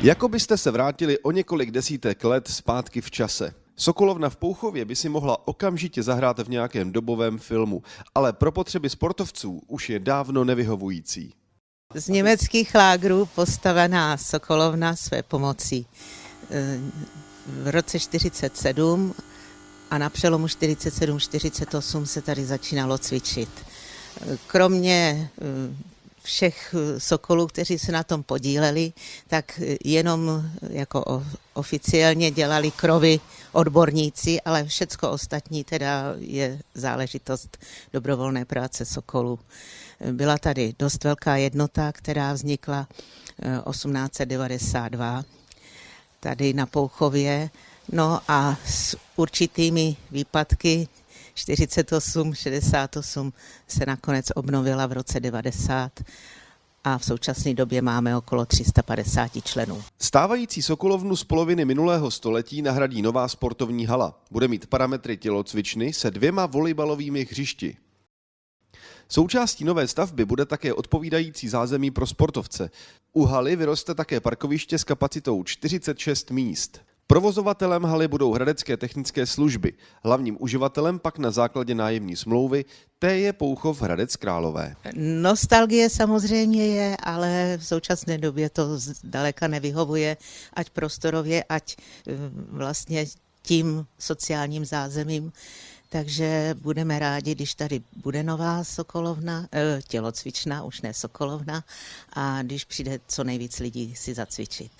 Jako byste se vrátili o několik desítek let zpátky v čase. Sokolovna v Pouchově by si mohla okamžitě zahrát v nějakém dobovém filmu, ale pro potřeby sportovců už je dávno nevyhovující. Z německých lágrů postavená Sokolovna své pomocí. V roce 47 a na přelomu 47-48 se tady začínalo cvičit. Kromě všech sokolů, kteří se na tom podíleli, tak jenom jako oficiálně dělali krovy odborníci, ale všecko ostatní teda je záležitost dobrovolné práce sokolů. Byla tady dost velká jednota, která vznikla 1892 tady na Pouchově, no a s určitými výpadky 48, 68 se nakonec obnovila v roce 90 a v současné době máme okolo 350 členů. Stávající Sokolovnu z poloviny minulého století nahradí nová sportovní hala. Bude mít parametry tělocvičny se dvěma volejbalovými hřišti. Součástí nové stavby bude také odpovídající zázemí pro sportovce. U haly vyroste také parkoviště s kapacitou 46 míst. Provozovatelem haly budou hradecké technické služby. Hlavním uživatelem pak na základě nájemní smlouvy té je Pouchov Hradec Králové. Nostalgie samozřejmě je, ale v současné době to daleka nevyhovuje, ať prostorově, ať eh, vlastně tím sociálním zázemím. Takže budeme rádi, když tady bude nová sokolovna, eh, tělocvičná, už ne sokolovna, a když přijde co nejvíc lidí si zacvičit.